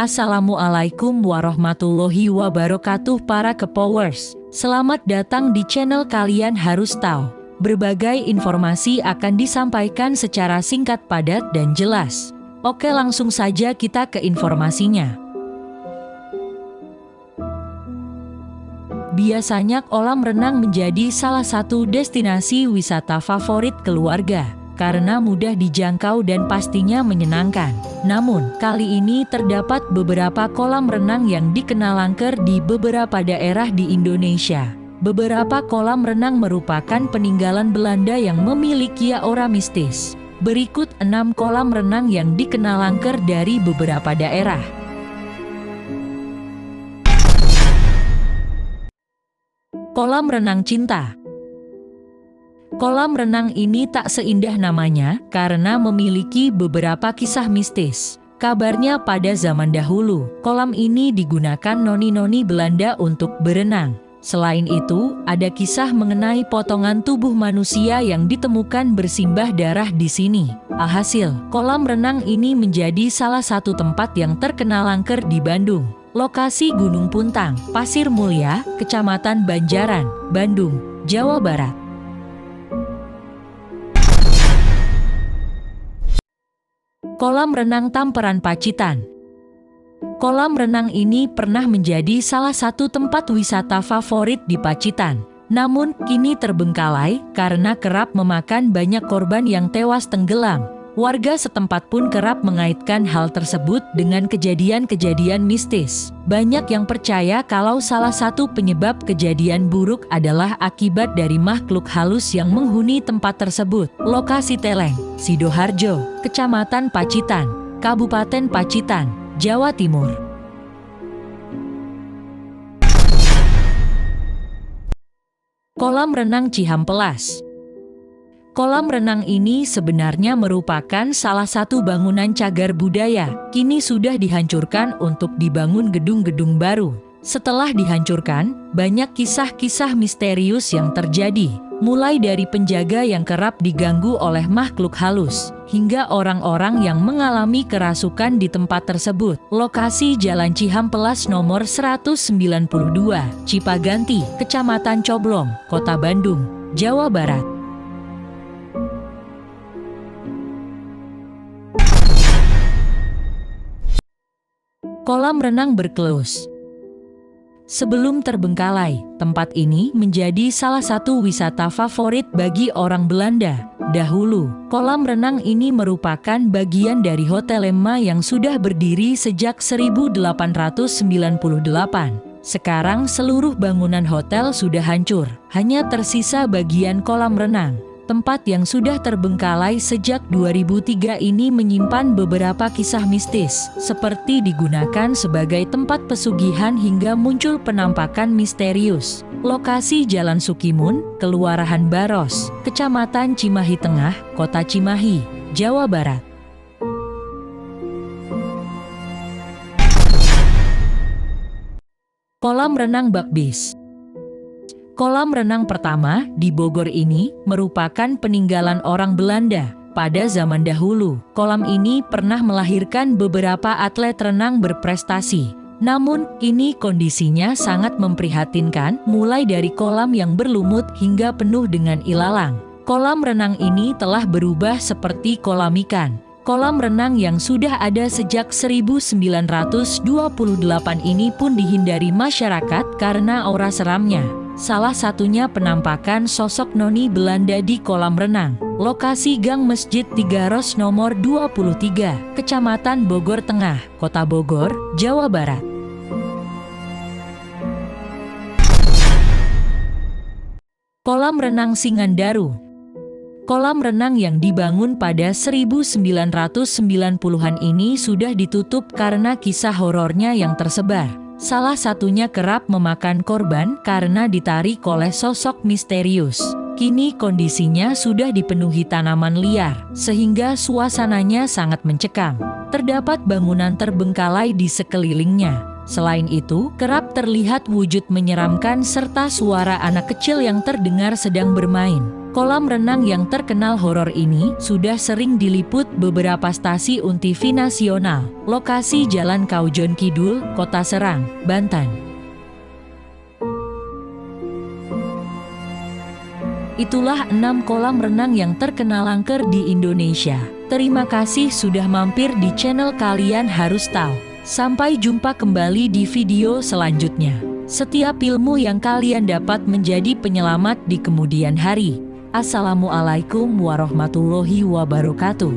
Assalamualaikum warahmatullahi wabarakatuh para kepowers. Selamat datang di channel kalian harus tahu. Berbagai informasi akan disampaikan secara singkat padat dan jelas. Oke langsung saja kita ke informasinya. Biasanya kolam renang menjadi salah satu destinasi wisata favorit keluarga karena mudah dijangkau dan pastinya menyenangkan. Namun, kali ini terdapat beberapa kolam renang yang dikenal angker di beberapa daerah di Indonesia. Beberapa kolam renang merupakan peninggalan Belanda yang memiliki aura mistis. Berikut enam kolam renang yang dikenal angker dari beberapa daerah. Kolam Renang Cinta Kolam renang ini tak seindah namanya karena memiliki beberapa kisah mistis. Kabarnya pada zaman dahulu, kolam ini digunakan noni-noni Belanda untuk berenang. Selain itu, ada kisah mengenai potongan tubuh manusia yang ditemukan bersimbah darah di sini. Alhasil, kolam renang ini menjadi salah satu tempat yang terkenal angker di Bandung. Lokasi Gunung Puntang, Pasir Mulia, Kecamatan Banjaran, Bandung, Jawa Barat. Kolam Renang Tamperan Pacitan Kolam renang ini pernah menjadi salah satu tempat wisata favorit di Pacitan. Namun, kini terbengkalai karena kerap memakan banyak korban yang tewas tenggelam. Warga setempat pun kerap mengaitkan hal tersebut dengan kejadian-kejadian mistis. Banyak yang percaya kalau salah satu penyebab kejadian buruk adalah akibat dari makhluk halus yang menghuni tempat tersebut. Lokasi Teleng, Sidoharjo, Kecamatan Pacitan, Kabupaten Pacitan, Jawa Timur. Kolam Renang Cihampelas Kolam renang ini sebenarnya merupakan salah satu bangunan cagar budaya, kini sudah dihancurkan untuk dibangun gedung-gedung baru. Setelah dihancurkan, banyak kisah-kisah misterius yang terjadi, mulai dari penjaga yang kerap diganggu oleh makhluk halus, hingga orang-orang yang mengalami kerasukan di tempat tersebut. Lokasi Jalan Cihampelas nomor 192, Cipaganti, Kecamatan Coblong, Kota Bandung, Jawa Barat. Kolam renang berkelus Sebelum terbengkalai, tempat ini menjadi salah satu wisata favorit bagi orang Belanda. Dahulu, kolam renang ini merupakan bagian dari Hotel Lemma yang sudah berdiri sejak 1898. Sekarang seluruh bangunan hotel sudah hancur, hanya tersisa bagian kolam renang. Tempat yang sudah terbengkalai sejak 2003 ini menyimpan beberapa kisah mistis, seperti digunakan sebagai tempat pesugihan hingga muncul penampakan misterius. Lokasi Jalan Sukimun, Kelurahan Baros, Kecamatan Cimahi Tengah, Kota Cimahi, Jawa Barat. Kolam Renang Bakbis Kolam renang pertama di Bogor ini merupakan peninggalan orang Belanda. Pada zaman dahulu, kolam ini pernah melahirkan beberapa atlet renang berprestasi. Namun, kini kondisinya sangat memprihatinkan, mulai dari kolam yang berlumut hingga penuh dengan ilalang. Kolam renang ini telah berubah seperti kolam ikan. Kolam renang yang sudah ada sejak 1928 ini pun dihindari masyarakat karena aura seramnya. Salah satunya penampakan sosok noni Belanda di kolam renang. Lokasi Gang Masjid Tigaros nomor 23, Kecamatan Bogor Tengah, Kota Bogor, Jawa Barat. Kolam Renang Singandaru Kolam renang yang dibangun pada 1990-an ini sudah ditutup karena kisah horornya yang tersebar. Salah satunya kerap memakan korban karena ditarik oleh sosok misterius. Kini kondisinya sudah dipenuhi tanaman liar, sehingga suasananya sangat mencekam. Terdapat bangunan terbengkalai di sekelilingnya. Selain itu, kerap terlihat wujud menyeramkan serta suara anak kecil yang terdengar sedang bermain. Kolam renang yang terkenal horor ini sudah sering diliput beberapa stasiun TV nasional. Lokasi Jalan Kaujon Kidul, Kota Serang, Banten. Itulah enam kolam renang yang terkenal angker di Indonesia. Terima kasih sudah mampir di channel kalian harus tahu. Sampai jumpa kembali di video selanjutnya. Setiap ilmu yang kalian dapat menjadi penyelamat di kemudian hari. Assalamualaikum warahmatullahi wabarakatuh.